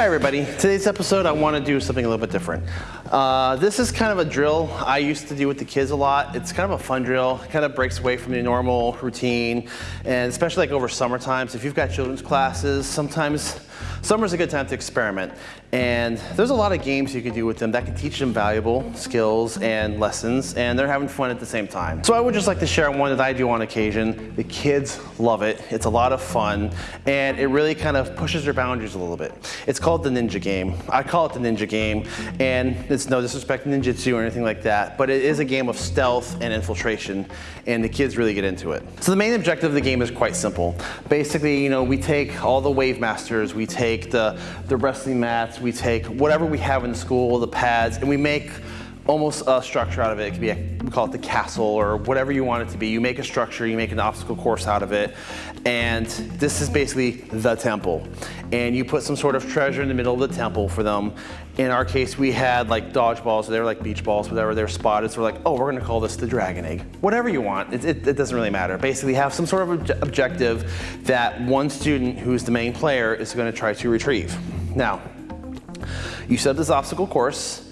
Hi everybody. Today's episode I want to do something a little bit different. Uh, this is kind of a drill I used to do with the kids a lot. It's kind of a fun drill, it kind of breaks away from the normal routine and especially like over summer times. If you've got children's classes, sometimes summer's a good time to experiment. And there's a lot of games you can do with them that can teach them valuable skills and lessons and they're having fun at the same time. So I would just like to share one that I do on occasion. The kids love it. It's a lot of fun and it really kind of pushes their boundaries a little bit. It's called the ninja game. I call it the ninja game and it's no disrespect to ninjutsu or anything like that, but it is a game of stealth and infiltration and the kids really get into it. So the main objective of the game is quite simple. Basically, you know, we take all the wave masters, we take the, the wrestling mats, we take whatever we have in school, the pads, and we make almost a structure out of it. It could be, a, we call it the castle or whatever you want it to be. You make a structure, you make an obstacle course out of it. And this is basically the temple. And you put some sort of treasure in the middle of the temple for them. In our case, we had like dodgeballs, so they were like beach balls, whatever they're spotted. So we're like, oh, we're gonna call this the dragon egg. Whatever you want, it, it, it doesn't really matter. Basically have some sort of obje objective that one student who's the main player is gonna try to retrieve. Now, you set up this obstacle course,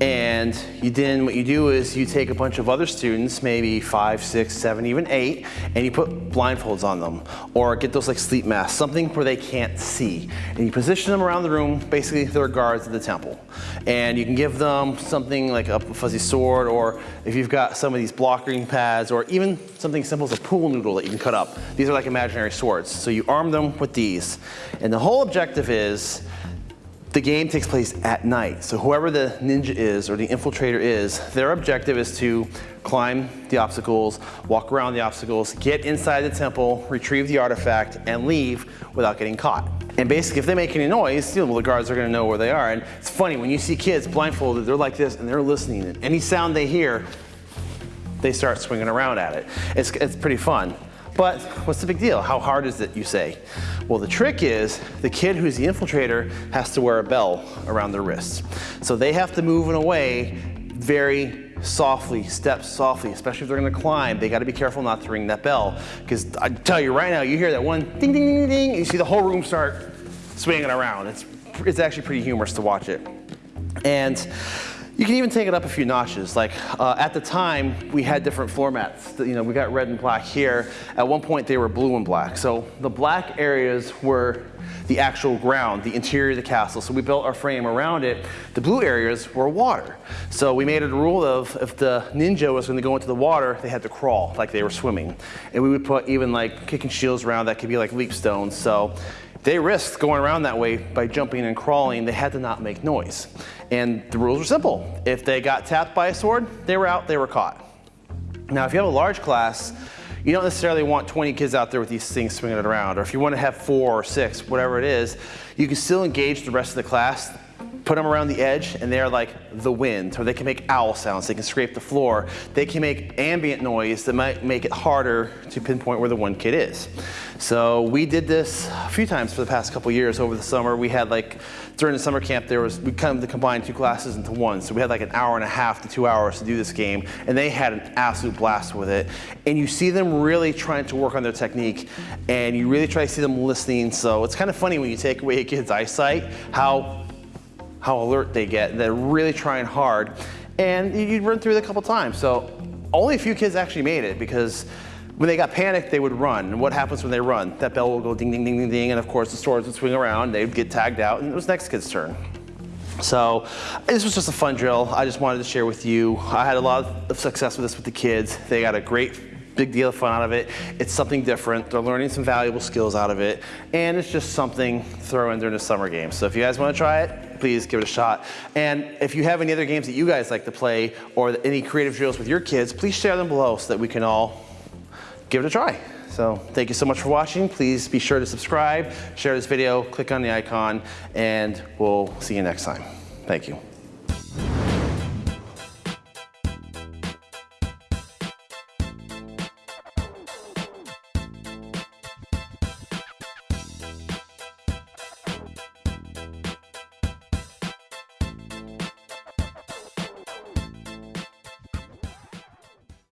and you then what you do is you take a bunch of other students, maybe five, six, seven, even eight, and you put blindfolds on them or get those like sleep masks, something where they can't see. And you position them around the room, basically they're guards of the temple. And you can give them something like a fuzzy sword or if you've got some of these blocking pads or even something simple as a pool noodle that you can cut up. These are like imaginary swords. So you arm them with these. And the whole objective is the game takes place at night. So whoever the ninja is or the infiltrator is, their objective is to climb the obstacles, walk around the obstacles, get inside the temple, retrieve the artifact, and leave without getting caught. And basically, if they make any noise, you know, the guards are gonna know where they are. And it's funny, when you see kids blindfolded, they're like this and they're listening. And any sound they hear, they start swinging around at it. It's, it's pretty fun. But what's the big deal? How hard is it, you say? Well, the trick is the kid who's the infiltrator has to wear a bell around their wrists. So they have to move in a way very softly, step softly, especially if they're gonna climb. They gotta be careful not to ring that bell. Because I tell you right now, you hear that one ding, ding, ding, ding, you see the whole room start swinging around. It's, it's actually pretty humorous to watch it. And you can even take it up a few notches. Like uh, at the time, we had different floor mats. You know, we got red and black here. At one point, they were blue and black. So the black areas were the actual ground, the interior of the castle. So we built our frame around it. The blue areas were water. So we made it a rule of if the ninja was going to go into the water, they had to crawl like they were swimming. And we would put even like kicking shields around that could be like leap stones. So they risked going around that way by jumping and crawling. They had to not make noise. And the rules were simple. If they got tapped by a sword, they were out, they were caught. Now, if you have a large class, you don't necessarily want 20 kids out there with these things swinging it around. Or if you want to have four or six, whatever it is, you can still engage the rest of the class put them around the edge and they're like the wind, or they can make owl sounds, they can scrape the floor, they can make ambient noise that might make it harder to pinpoint where the one kid is. So we did this a few times for the past couple years over the summer. We had like, during the summer camp, there was, we kind of combined two classes into one. So we had like an hour and a half to two hours to do this game, and they had an absolute blast with it. And you see them really trying to work on their technique, and you really try to see them listening. So it's kind of funny when you take away a kid's eyesight, how how alert they get. They're really trying hard. And you'd run through it a couple times. So only a few kids actually made it because when they got panicked, they would run. And what happens when they run? That bell will go ding, ding, ding, ding, ding. And of course, the swords would swing around. They'd get tagged out, and it was next kid's turn. So this was just a fun drill. I just wanted to share with you. I had a lot of success with this with the kids. They got a great big deal of fun out of it. It's something different. They're learning some valuable skills out of it. And it's just something to throw in during the summer game. So if you guys want to try it, please give it a shot. And if you have any other games that you guys like to play or any creative drills with your kids, please share them below so that we can all give it a try. So thank you so much for watching. Please be sure to subscribe, share this video, click on the icon, and we'll see you next time. Thank you.